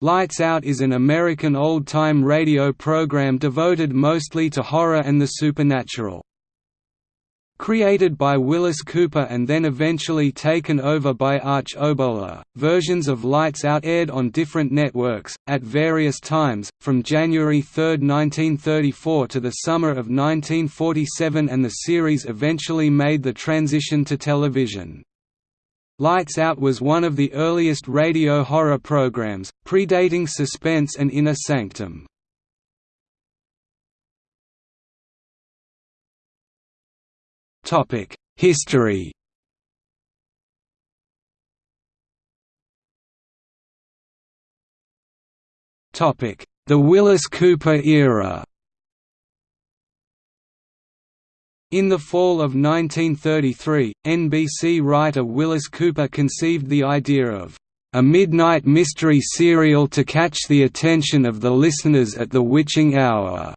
Lights Out is an American old-time radio program devoted mostly to horror and the supernatural. Created by Willis Cooper and then eventually taken over by Arch Oboler, versions of Lights Out aired on different networks, at various times, from January 3, 1934 to the summer of 1947 and the series eventually made the transition to television. Lights Out was one of the earliest radio horror programs, predating Suspense and Inner Sanctum. History The Willis Cooper era In the fall of 1933, NBC writer Willis Cooper conceived the idea of a midnight mystery serial to catch the attention of the listeners at the witching hour.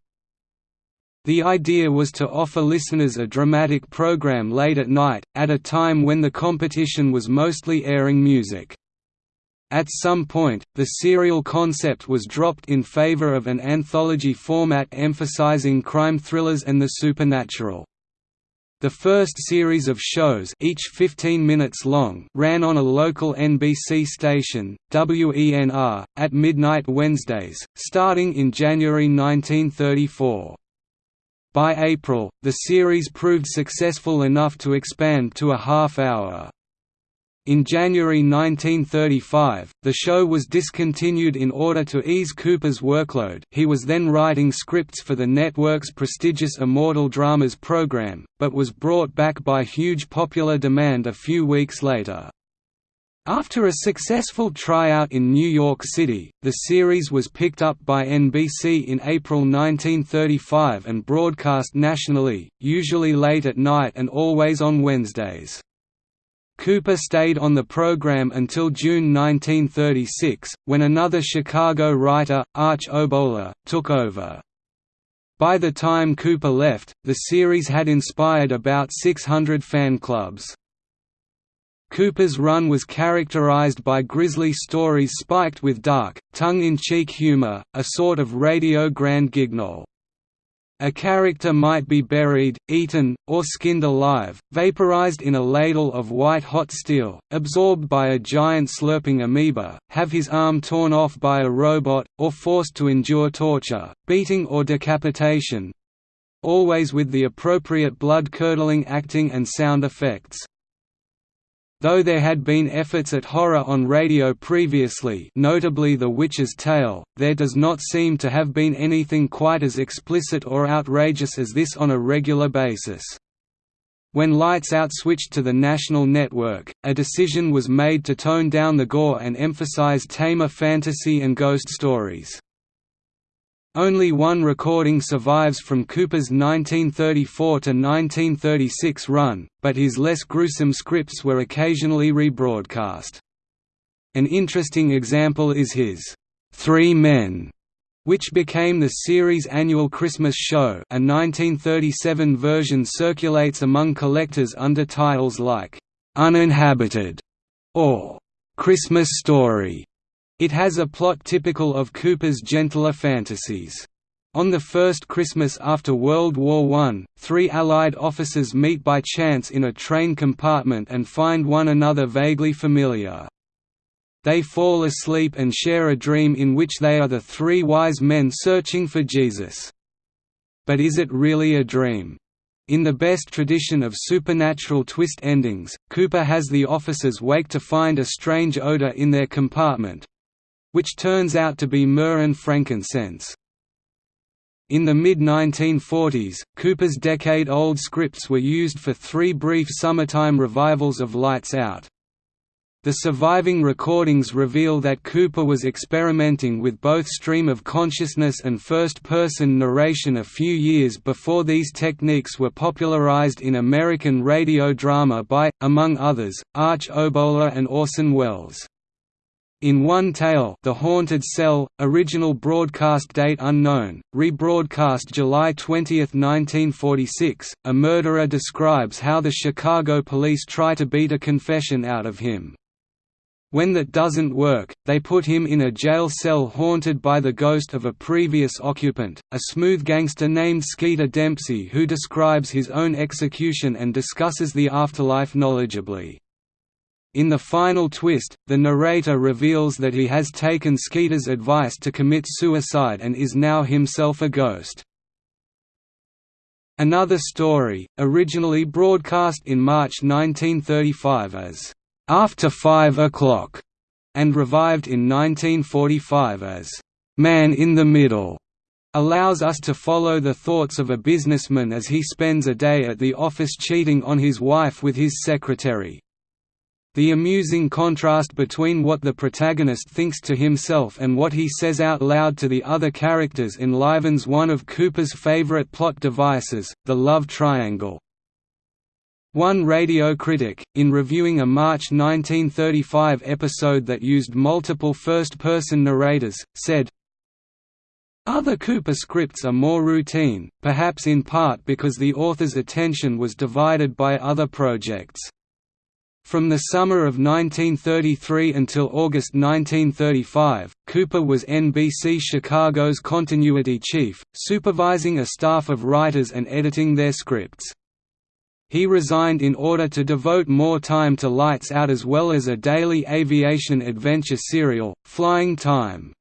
The idea was to offer listeners a dramatic program late at night, at a time when the competition was mostly airing music. At some point, the serial concept was dropped in favor of an anthology format emphasizing crime thrillers and the supernatural. The first series of shows each 15 minutes long ran on a local NBC station, WENR, at midnight Wednesdays, starting in January 1934. By April, the series proved successful enough to expand to a half-hour. In January 1935, the show was discontinued in order to ease Cooper's workload he was then writing scripts for the network's prestigious Immortal Dramas program, but was brought back by huge popular demand a few weeks later. After a successful tryout in New York City, the series was picked up by NBC in April 1935 and broadcast nationally, usually late at night and always on Wednesdays. Cooper stayed on the program until June 1936, when another Chicago writer, Arch Oboler, took over. By the time Cooper left, the series had inspired about 600 fan clubs. Cooper's run was characterized by grisly stories spiked with dark, tongue-in-cheek humor, a sort of radio grand guignol. A character might be buried, eaten, or skinned alive, vaporized in a ladle of white-hot steel, absorbed by a giant slurping amoeba, have his arm torn off by a robot, or forced to endure torture, beating or decapitation—always with the appropriate blood-curdling acting and sound effects. Though there had been efforts at horror on radio previously notably The Witch's Tale, there does not seem to have been anything quite as explicit or outrageous as this on a regular basis. When Lights Out switched to the national network, a decision was made to tone down the gore and emphasize tamer fantasy and ghost stories. Only one recording survives from Cooper's 1934 to 1936 run, but his less gruesome scripts were occasionally rebroadcast. An interesting example is his Three Men, which became the series' annual Christmas show. A 1937 version circulates among collectors under titles like Uninhabited or Christmas Story. It has a plot typical of Cooper's gentler fantasies. On the first Christmas after World War I, three Allied officers meet by chance in a train compartment and find one another vaguely familiar. They fall asleep and share a dream in which they are the three wise men searching for Jesus. But is it really a dream? In the best tradition of supernatural twist endings, Cooper has the officers wake to find a strange odor in their compartment, which turns out to be myrrh and frankincense. In the mid-1940s, Cooper's decade-old scripts were used for three brief summertime revivals of Lights Out. The surviving recordings reveal that Cooper was experimenting with both stream of consciousness and first-person narration a few years before these techniques were popularized in American radio drama by, among others, Arch Oboler and Orson Welles. In One Tale The Haunted Cell, original broadcast date unknown, rebroadcast July 20, 1946, a murderer describes how the Chicago police try to beat a confession out of him. When that doesn't work, they put him in a jail cell haunted by the ghost of a previous occupant, a smooth gangster named Skeeter Dempsey who describes his own execution and discusses the afterlife knowledgeably. In the final twist, the narrator reveals that he has taken Skeeter's advice to commit suicide and is now himself a ghost. Another story, originally broadcast in March 1935 as after Five O'Clock, and revived in 1945 as Man in the Middle, allows us to follow the thoughts of a businessman as he spends a day at the office cheating on his wife with his secretary. The amusing contrast between what the protagonist thinks to himself and what he says out loud to the other characters enlivens one of Cooper's favorite plot devices, the love triangle. One radio critic, in reviewing a March 1935 episode that used multiple first-person narrators, said, other Cooper scripts are more routine, perhaps in part because the author's attention was divided by other projects. From the summer of 1933 until August 1935, Cooper was NBC Chicago's continuity chief, supervising a staff of writers and editing their scripts. He resigned in order to devote more time to Lights Out as well as a daily aviation adventure serial, Flying Time.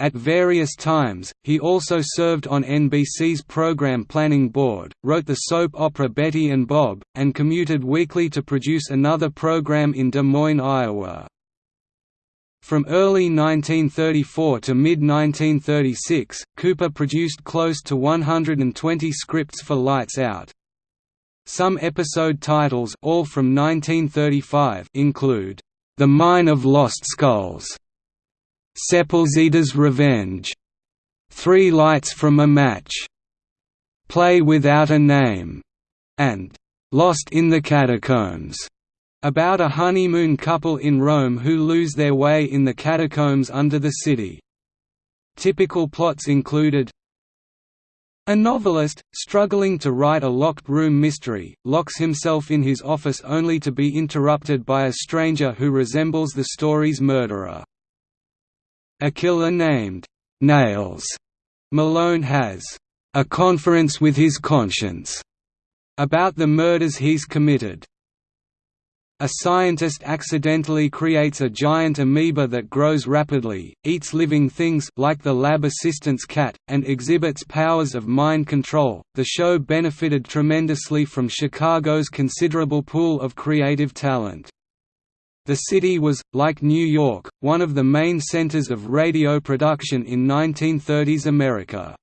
At various times, he also served on NBC's Program Planning Board, wrote the soap opera Betty and Bob, and commuted weekly to produce another program in Des Moines, Iowa. From early 1934 to mid-1936, Cooper produced close to 120 scripts for Lights Out. Some episode titles all from 1935 include, "'The Mine of Lost Skulls", "'Sepulzeda's Revenge", Three Lights from a Match", Play Without a Name, and "'Lost in the Catacombs", about a honeymoon couple in Rome who lose their way in the catacombs under the city. Typical plots included a novelist, struggling to write a locked room mystery, locks himself in his office only to be interrupted by a stranger who resembles the story's murderer. A killer named Nails Malone has a conference with his conscience about the murders he's committed. A scientist accidentally creates a giant amoeba that grows rapidly, eats living things like the lab assistant's cat, and exhibits powers of mind control. The show benefited tremendously from Chicago's considerable pool of creative talent. The city was, like New York, one of the main centers of radio production in 1930s America.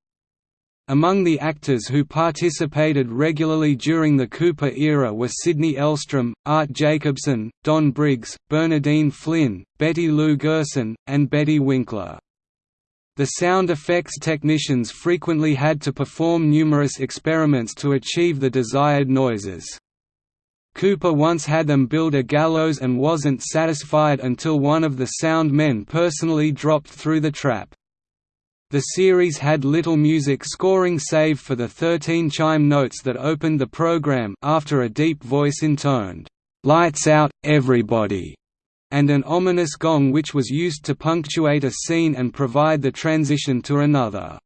Among the actors who participated regularly during the Cooper era were Sidney Elstrom, Art Jacobson, Don Briggs, Bernadine Flynn, Betty Lou Gerson, and Betty Winkler. The sound effects technicians frequently had to perform numerous experiments to achieve the desired noises. Cooper once had them build a gallows and wasn't satisfied until one of the sound men personally dropped through the trap. The series had little music scoring save for the 13 chime notes that opened the program after a deep voice intoned, "'Lights out, everybody' and an ominous gong which was used to punctuate a scene and provide the transition to another.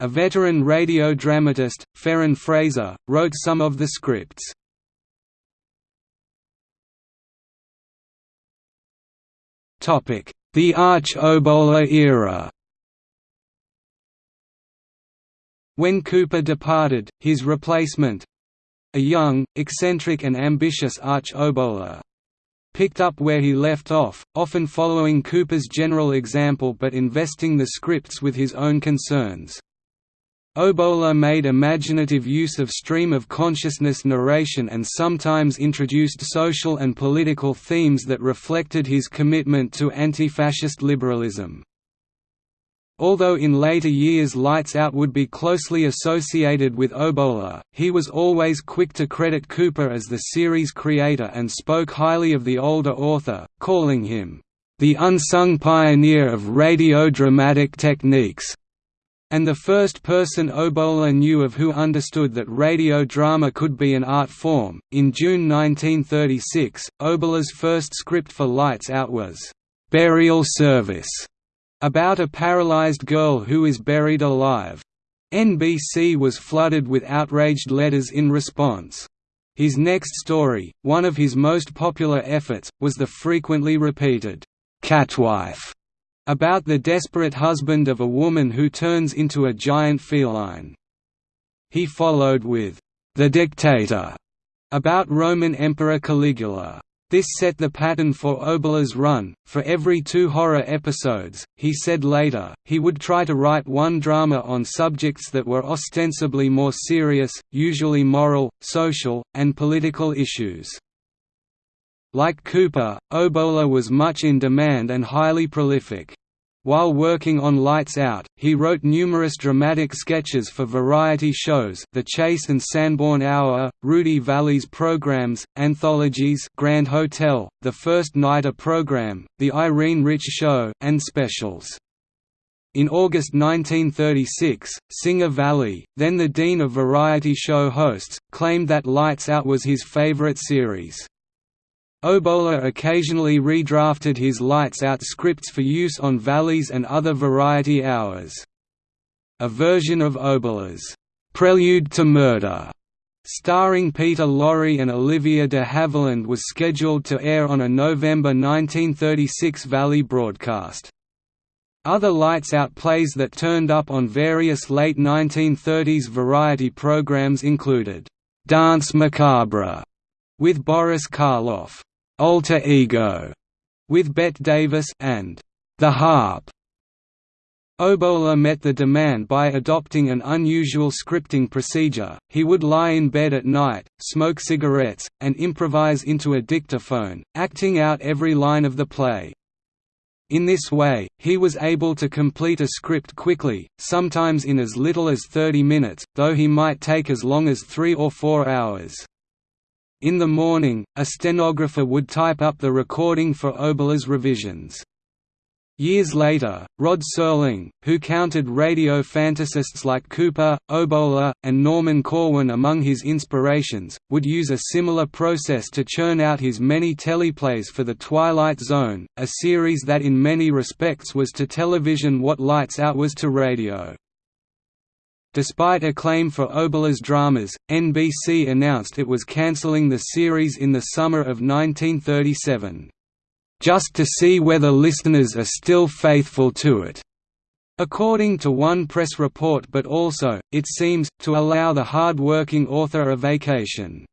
A veteran radio dramatist, Ferrin Fraser, wrote some of the scripts. The Arch Oboler era When Cooper departed, his replacement—a young, eccentric and ambitious arch oboler, picked up where he left off, often following Cooper's general example but investing the scripts with his own concerns. Oboler made imaginative use of stream-of-consciousness narration and sometimes introduced social and political themes that reflected his commitment to anti-fascist liberalism. Although in later years Lights Out would be closely associated with Oboler, he was always quick to credit Cooper as the series creator and spoke highly of the older author, calling him, "...the unsung pioneer of radio dramatic techniques." And the first person Oboler knew of who understood that radio drama could be an art form. In June 1936, Oboler's first script for Lights Out was Burial Service, about a paralyzed girl who is buried alive. NBC was flooded with outraged letters in response. His next story, one of his most popular efforts, was the frequently repeated, "'Catwife' about the desperate husband of a woman who turns into a giant feline. He followed with, "'The Dictator' about Roman Emperor Caligula. This set the pattern for Oboler's run. For every two horror episodes, he said later, he would try to write one drama on subjects that were ostensibly more serious, usually moral, social, and political issues. Like Cooper, Oboler was much in demand and highly prolific. While working on Lights Out, he wrote numerous dramatic sketches for variety shows The Chase and Sanborn Hour, Rudy Vallee's programs, anthologies Grand Hotel, The First Nighter program, The Irene Rich Show, and specials. In August 1936, Singer Vallee, then the dean of variety show hosts, claimed that Lights Out was his favorite series. Oboler occasionally redrafted his Lights Out scripts for use on Vallee's and other variety hours. A version of Oboler's Prelude to Murder, starring Peter Lorre and Olivia de Havilland was scheduled to air on a November 1936 Vallee broadcast. Other Lights Out plays that turned up on various late 1930s variety programs included, "'Dance Macabre' with Boris Karloff, Alter Ego with Bette Davis and The Harp. Oboler met the demand by adopting an unusual scripting procedure, he would lie in bed at night, smoke cigarettes, and improvise into a dictaphone, acting out every line of the play. In this way, he was able to complete a script quickly, sometimes in as little as 30 minutes, though he might take as long as three or four hours. In the morning, a stenographer would type up the recording for Oboler's revisions. Years later, Rod Serling, who counted radio fantasists like Cooper, Oboler, and Norman Corwin among his inspirations, would use a similar process to churn out his many teleplays for The Twilight Zone, a series that in many respects was to television what Lights Out was to radio. Despite acclaim for Oboler's dramas, NBC announced it was cancelling the series in the summer of 1937. Just to see whether listeners are still faithful to it. According to one press report but also, it seems, to allow the hard-working author a vacation.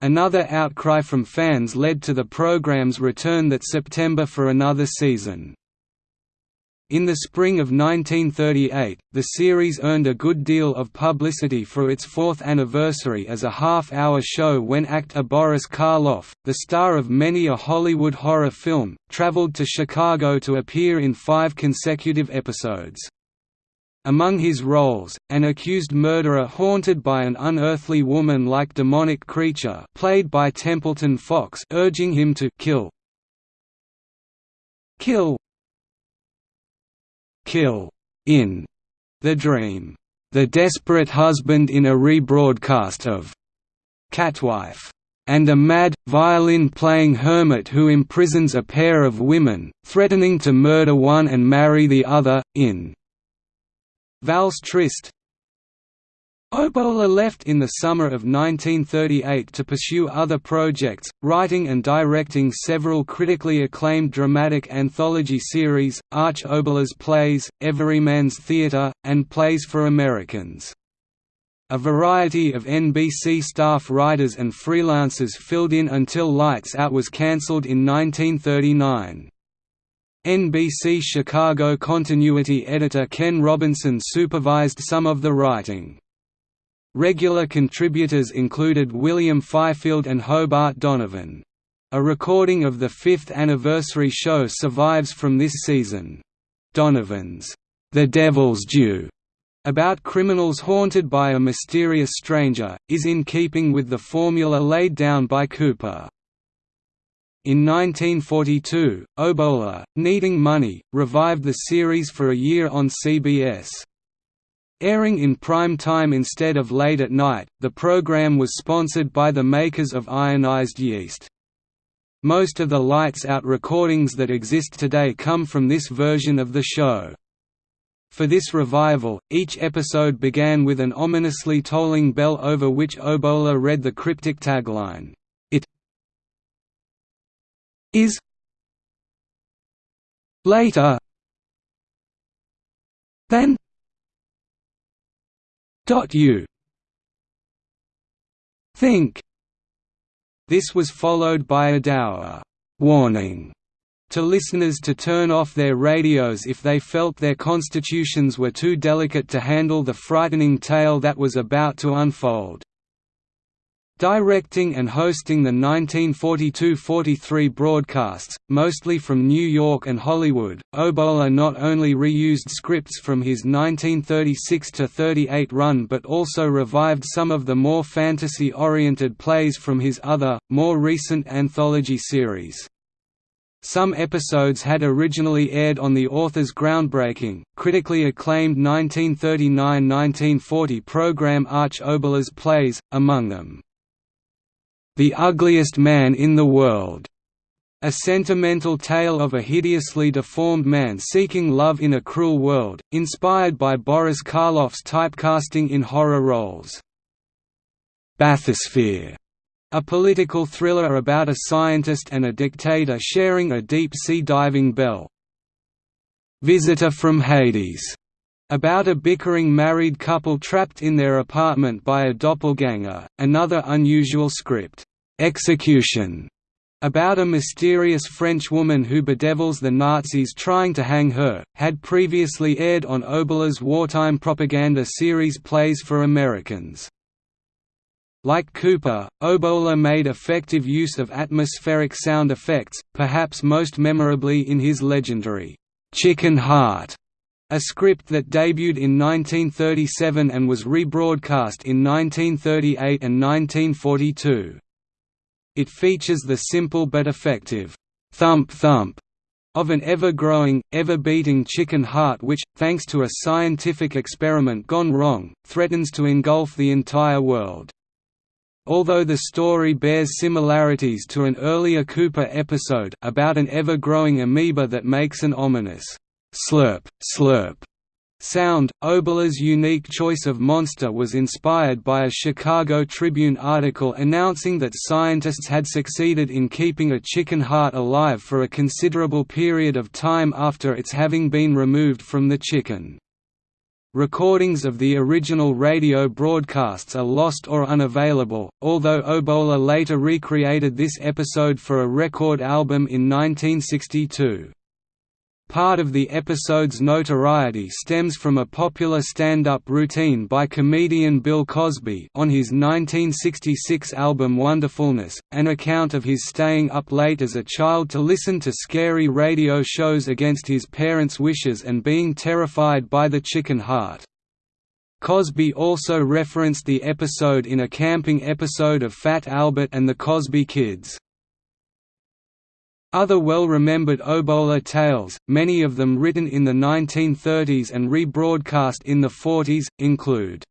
Another outcry from fans led to the program's return that September for another season. In the spring of 1938, the series earned a good deal of publicity for its fourth anniversary as a half-hour show when actor Boris Karloff, the star of many a Hollywood horror film, traveled to Chicago to appear in five consecutive episodes. Among his roles, an accused murderer haunted by an unearthly woman-like demonic creature played by Templeton Fox urging him to kill. Kill kill in The Dream, the desperate husband in a rebroadcast of Catwife, and a mad, violin-playing hermit who imprisons a pair of women, threatening to murder one and marry the other, in Valse Triste, Oboler left in the summer of 1938 to pursue other projects, writing and directing several critically acclaimed dramatic anthology series, Arch Oboler's plays, Everyman's Theatre, and Plays for Americans. A variety of NBC staff writers and freelancers filled in until Lights Out was cancelled in 1939. NBC Chicago continuity editor Ken Robinson supervised some of the writing. Regular contributors included William Fifield and Hobart Donovan. A recording of the fifth anniversary show survives from this season. Donovan's The Devil's Due about criminals haunted by a mysterious stranger, is in keeping with the formula laid down by Cooper. In 1942, Oboler, needing money, revived the series for a year on CBS. Airing in prime time instead of late at night, the program was sponsored by the makers of ionized yeast. Most of the Lights Out recordings that exist today come from this version of the show. For this revival, each episode began with an ominously tolling bell over which Oboler read the cryptic tagline, It is later than you think. This was followed by a dour warning to listeners to turn off their radios if they felt their constitutions were too delicate to handle the frightening tale that was about to unfold. Directing and hosting the 1942–43 broadcasts, mostly from New York and Hollywood, Oboler not only reused scripts from his 1936–38 run but also revived some of the more fantasy-oriented plays from his other, more recent anthology series. Some episodes had originally aired on the author's groundbreaking, critically acclaimed 1939–1940 program Arch Oboler's Plays, among them, "'The Ugliest Man in the World' a sentimental tale of a hideously deformed man seeking love in a cruel world, inspired by Boris Karloff's typecasting in horror roles. Bathysphere a political thriller about a scientist and a dictator sharing a deep-sea diving bell. Visitor from Hades, about a bickering married couple trapped in their apartment by a doppelganger, another unusual script, Execution, about a mysterious French woman who bedevils the Nazis trying to hang her, had previously aired on Oboler's wartime propaganda series Plays for Americans. Like Cooper, Oboler made effective use of atmospheric sound effects, perhaps most memorably in his legendary, "'Chicken Heart' a script that debuted in 1937 and was rebroadcast in 1938 and 1942. It features the simple but effective, "'thump thump' of an ever-growing, ever-beating chicken heart which, thanks to a scientific experiment gone wrong, threatens to engulf the entire world. Although the story bears similarities to an earlier Cooper episode about an ever-growing amoeba that makes an ominous slurp, slurp sound, Oboler's unique choice of monster was inspired by a Chicago Tribune article announcing that scientists had succeeded in keeping a chicken heart alive for a considerable period of time after its having been removed from the chicken. Recordings of the original radio broadcasts are lost or unavailable, although Oboler later recreated this episode for a record album in 1962. Part of the episode's notoriety stems from a popular stand-up routine by comedian Bill Cosby on his 1966 album Wonderfulness, an account of his staying up late as a child to listen to scary radio shows against his parents' wishes and being terrified by the chicken heart. Cosby also referenced the episode in a camping episode of Fat Albert and the Cosby Kids. Other well-remembered Oboler tales, many of them written in the 1930s and rebroadcast in the 40s, include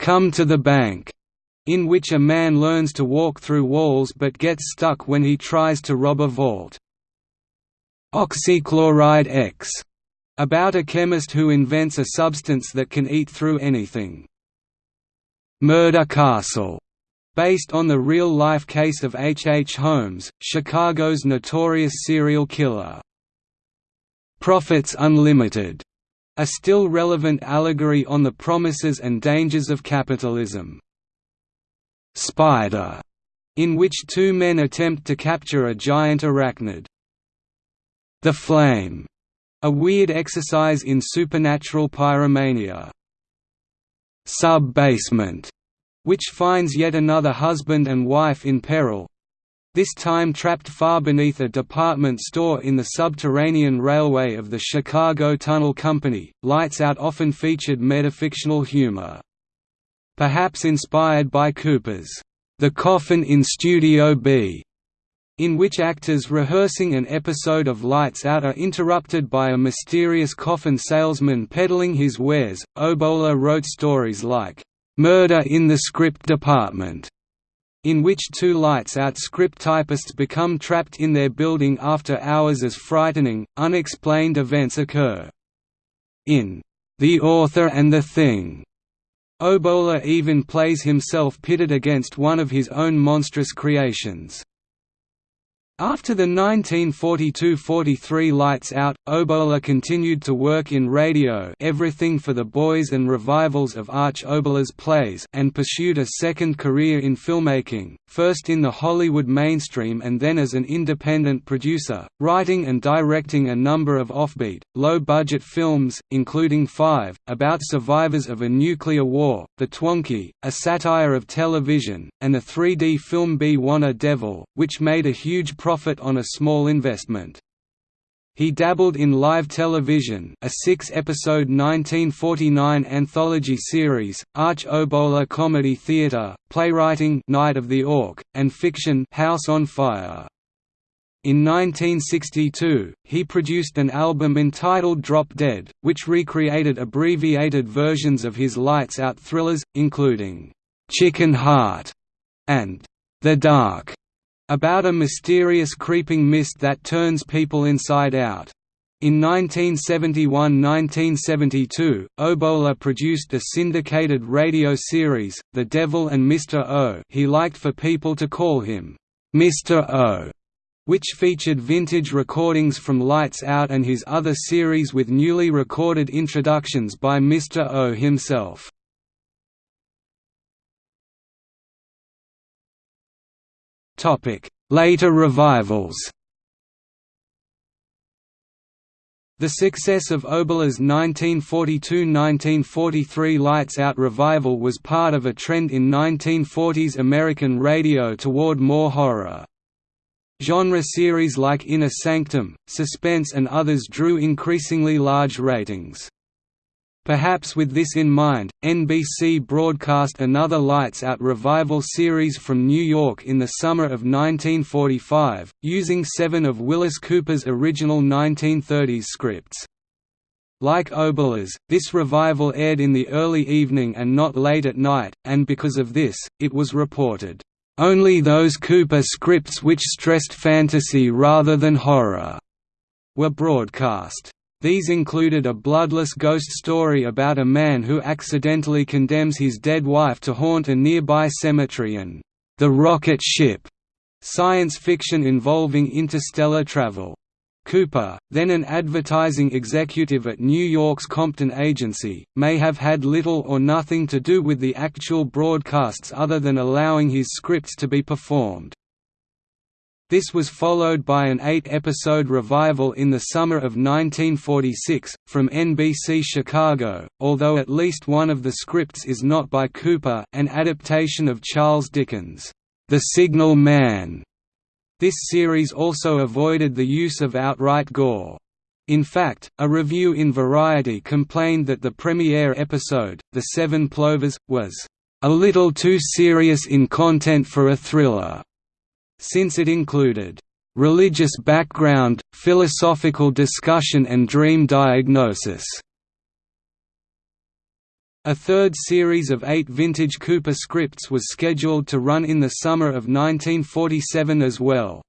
"'Come to the Bank' in which a man learns to walk through walls but gets stuck when he tries to rob a vault. Oxychloride X, about a chemist who invents a substance that can eat through anything. Murder Castle, based on the real-life case of H. H. Holmes, Chicago's notorious serial killer. Profits Unlimited, a still relevant allegory on the promises and dangers of capitalism. Spider, in which two men attempt to capture a giant arachnid. The Flame, a weird exercise in supernatural pyromania. Sub-basement, which finds yet another husband and wife in peril this time trapped far beneath a department store in the subterranean railway of the Chicago Tunnel Company. Lights Out often featured metafictional humor. Perhaps inspired by Cooper's The Coffin in Studio B, in which actors rehearsing an episode of Lights Out are interrupted by a mysterious coffin salesman peddling his wares. Oboler wrote stories like, Murder in the Script Department, in which two Lights Out script typists become trapped in their building after hours as frightening, unexplained events occur. In The Author and the Thing, Oboler even plays himself pitted against one of his own monstrous creations. After the 1942–43 Lights Out, Oboler continued to work in radio Everything for the Boys and revivals of Arch Oboler's plays and pursued a second career in filmmaking, first in the Hollywood mainstream and then as an independent producer, writing and directing a number of offbeat, low-budget films, including five, about survivors of a nuclear war, The Twonky, a satire of television, and the 3D film Bwana Devil, which made a huge profit on a small investment. He dabbled in live television a six-episode 1949 anthology series, Arch Oboler Comedy Theatre, playwriting Night of the Auk, and fiction House on Fire. In 1962, he produced an album entitled Drop Dead, which recreated abbreviated versions of his Lights Out thrillers, including, "'Chicken Heart' and "'The Dark' About a mysterious creeping mist that turns people inside out. In 1971–1972, Oboler produced a syndicated radio series, The Devil and Mr. O he liked for people to call him, Mr. O, which featured vintage recordings from Lights Out and his other series with newly recorded introductions by Mr. O himself. Later revivals The success of Oboler's 1942–1943 Lights Out revival was part of a trend in 1940s American radio toward more horror. Genre series like Inner Sanctum, Suspense and others drew increasingly large ratings. Perhaps with this in mind, NBC broadcast another Lights Out revival series from New York in the summer of 1945, using seven of Willis Cooper's original 1930s scripts. Like Oboler's, this revival aired in the early evening and not late at night, and because of this, it was reported, "...only those Cooper scripts which stressed fantasy rather than horror," were broadcast. These included a bloodless ghost story about a man who accidentally condemns his dead wife to haunt a nearby cemetery and The Rocket Ship, science fiction involving interstellar travel. Cooper, then an advertising executive at New York's Compton agency, may have had little or nothing to do with the actual broadcasts other than allowing his scripts to be performed. This was followed by an eight-episode revival in the summer of 1946, from NBC Chicago, although at least one of the scripts is not by Cooper an adaptation of Charles Dickens' The Signal Man. This series also avoided the use of outright gore. In fact, a review in Variety complained that the premiere episode, The Seven Plovers, was a little too serious in content for a thriller since it included religious background, philosophical discussion and dream diagnosis. A third series of eight vintage Cooper scripts was scheduled to run in the summer of 1947 as well.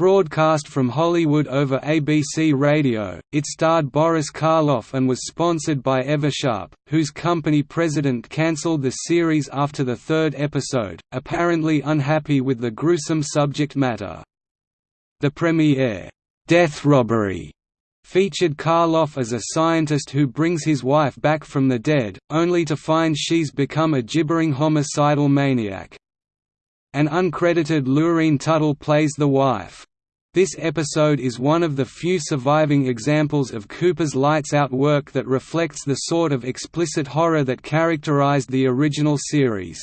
Broadcast from Hollywood over ABC Radio, it starred Boris Karloff and was sponsored by Eversharp, whose company president cancelled the series after the third episode, apparently unhappy with the gruesome subject matter. The premiere, "'Death Robbery' featured Karloff as a scientist who brings his wife back from the dead, only to find she's become a gibbering homicidal maniac. An uncredited Lurene Tuttle plays the wife. This episode is one of the few surviving examples of Cooper's Lights Out work that reflects the sort of explicit horror that characterized the original series.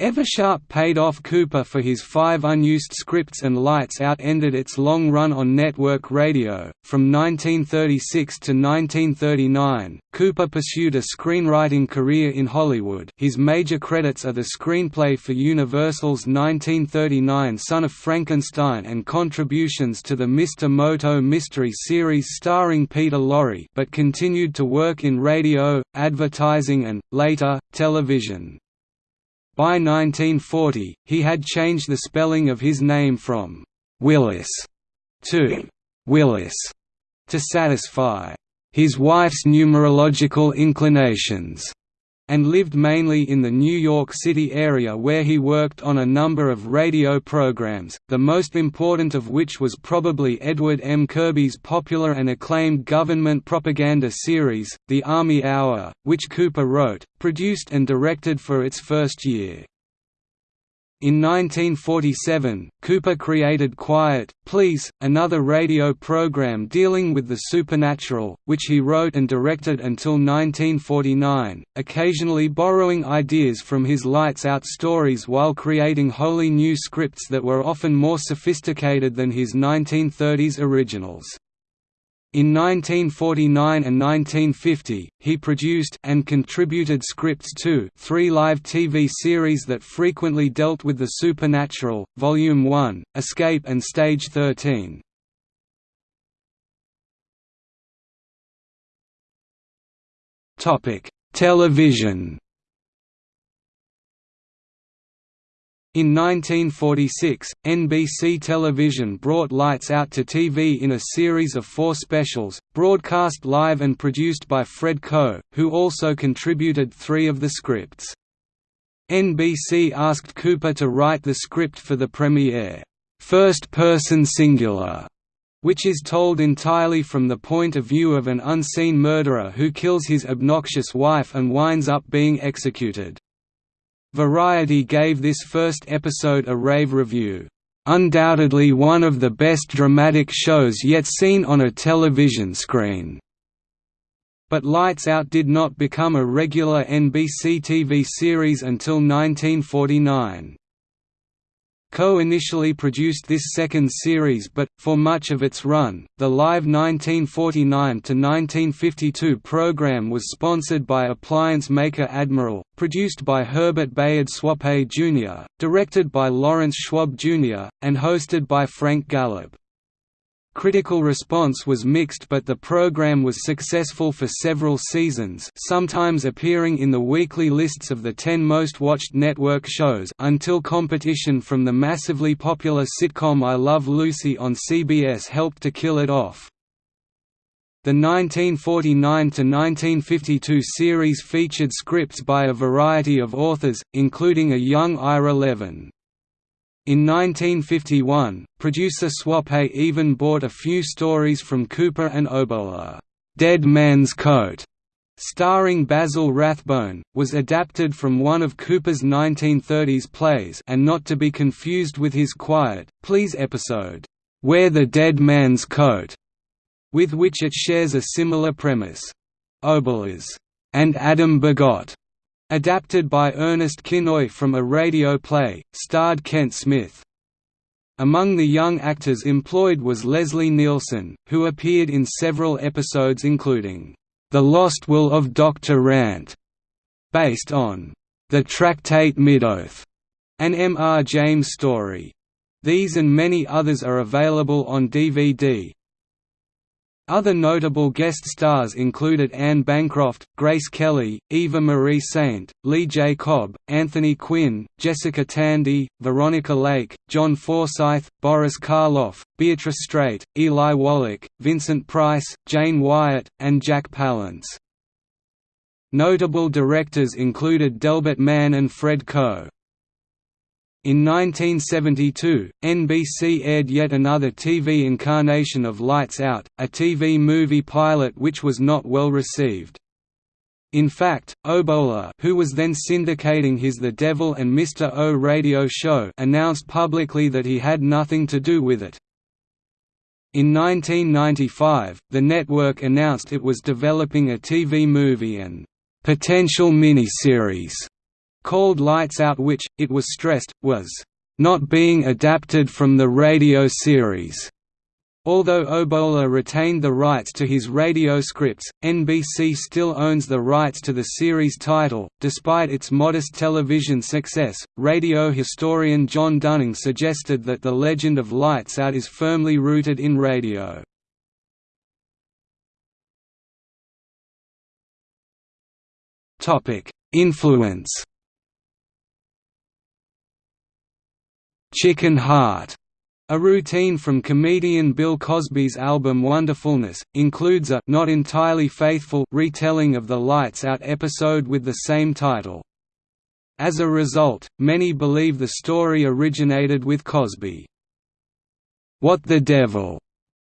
Eversharp paid off Cooper for his five unused scripts and Lights Out ended its long run on network radio. From 1936 to 1939, Cooper pursued a screenwriting career in Hollywood. His major credits are the screenplay for Universal's 1939 Son of Frankenstein and contributions to the Mr. Moto mystery series starring Peter Lorre, but continued to work in radio, advertising and, later, television. By 1940, he had changed the spelling of his name from Willis to Wyllis to satisfy his wife's numerological inclinations and lived mainly in the New York City area where he worked on a number of radio programs, the most important of which was probably Edward M. Kirby's popular and acclaimed government propaganda series, The Army Hour, which Cooper wrote, produced and directed for its first year. In 1947, Cooper created Quiet, Please, another radio program dealing with the supernatural, which he wrote and directed until 1949, occasionally borrowing ideas from his Lights Out stories while creating wholly new scripts that were often more sophisticated than his 1930s originals. In 1949 and 1950, he produced and contributed scripts to three live TV series that frequently dealt with the supernatural, Volume 1, Escape and Stage 13. Television In 1946, NBC Television brought Lights Out to TV in a series of four specials, broadcast live and produced by Fred Coe, who also contributed three of the scripts. NBC asked Cooper to write the script for the premiere, First Person Singular, which is told entirely from the point of view of an unseen murderer who kills his obnoxious wife and winds up being executed. Variety gave this first episode a rave review, "...undoubtedly one of the best dramatic shows yet seen on a television screen." But Lights Out did not become a regular NBC TV series until 1949. Coe initially produced this second series but, for much of its run, the live 1949–1952 program was sponsored by appliance maker Admiral, produced by Herbert Bayard Swope Jr., directed by Lawrence Schwab Jr., and hosted by Frank Gallup. Critical response was mixed but the program was successful for several seasons sometimes appearing in the weekly lists of the 10 most watched network shows until competition from the massively popular sitcom I Love Lucy on CBS helped to kill it off. The 1949–1952 series featured scripts by a variety of authors, including a young Ira Levin. In 1951, producer Swope even bought a few stories from Cooper and Oboler. Dead Man's Coat, starring Basil Rathbone, was adapted from one of Cooper's 1930s plays and not to be confused with his Quiet, Please episode, Wear the Dead Man's Coat, with which it shares a similar premise. Oboler's, and Adam Begat Adapted by Ernest Kinoy from a radio play, starred Kent Smith. Among the young actors employed was Leslie Nielsen, who appeared in several episodes including, "'The Lost Will of Dr. Rant", based on, "'The Tractate Midoth", an M. R. James story. These and many others are available on DVD, other notable guest stars included Anne Bancroft, Grace Kelly, Eva Marie Saint, Lee J. Cobb, Anthony Quinn, Jessica Tandy, Veronica Lake, John Forsythe, Boris Karloff, Beatrice Straight, Eli Wallach, Vincent Price, Jane Wyatt, and Jack Palance. Notable directors included Delbert Mann and Fred Coe. In 1972, NBC aired yet another TV incarnation of Lights Out, a TV movie pilot which was not well received. In fact, Oboler who was then syndicating his The Devil and Mr. O radio show announced publicly that he had nothing to do with it. In 1995, the network announced it was developing a TV movie and potential miniseries called Lights Out which, it was stressed, was not being adapted from the radio series. Although Oboler retained the rights to his radio scripts, NBC still owns the rights to the series title. Despite its modest television success, radio historian John Dunning suggested that the legend of Lights Out is firmly rooted in radio. Topic: Influence. Chicken Heart a routine from comedian Bill Cosby's album Wonderfulness, includes a not entirely faithful retelling of the Lights Out episode with the same title. As a result, many believe the story originated with Cosby. What the Devil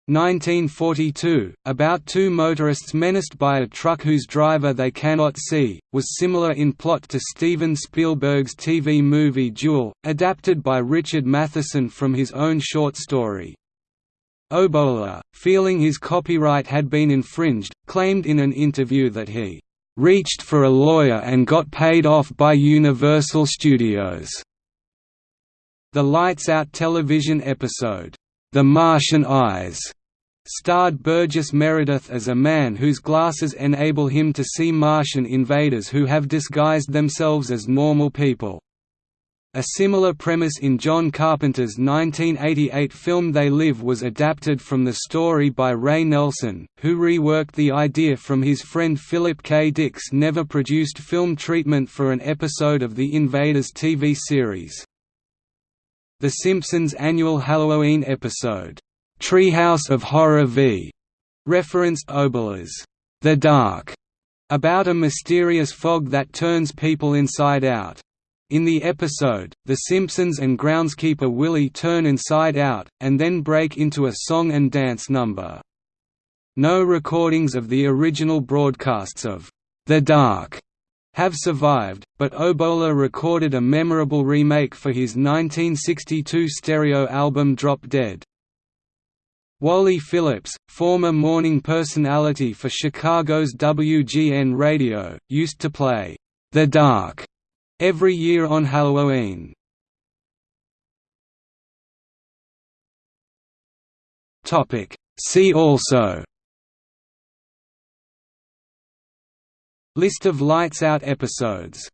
1942, about two motorists menaced by a truck whose driver they cannot see, was similar in plot to Steven Spielberg's TV movie Duel, adapted by Richard Matheson from his own short story. Oboler, feeling his copyright had been infringed, claimed in an interview that he "...reached for a lawyer and got paid off by Universal Studios." The Lights Out television episode, The Martian Eyes starred Burgess Meredith as a man whose glasses enable him to see Martian invaders who have disguised themselves as normal people. A similar premise in John Carpenter's 1988 film They Live was adapted from the story by Ray Nelson, who reworked the idea from his friend Philip K. Dick's never-produced film treatment for an episode of the Invaders TV series. The Simpsons annual Halloween episode, Treehouse of Horror v. referenced Oboler's The Dark, about a mysterious fog that turns people inside out. In the episode, The Simpsons and groundskeeper Willie turn inside out, and then break into a song and dance number. No recordings of the original broadcasts of The Dark have survived, but Oboler recorded a memorable remake for his 1962 stereo album Drop Dead. Wally Phillips, former morning personality for Chicago's WGN Radio, used to play The Dark every year on Halloween. Topic. See also. List of Lights Out episodes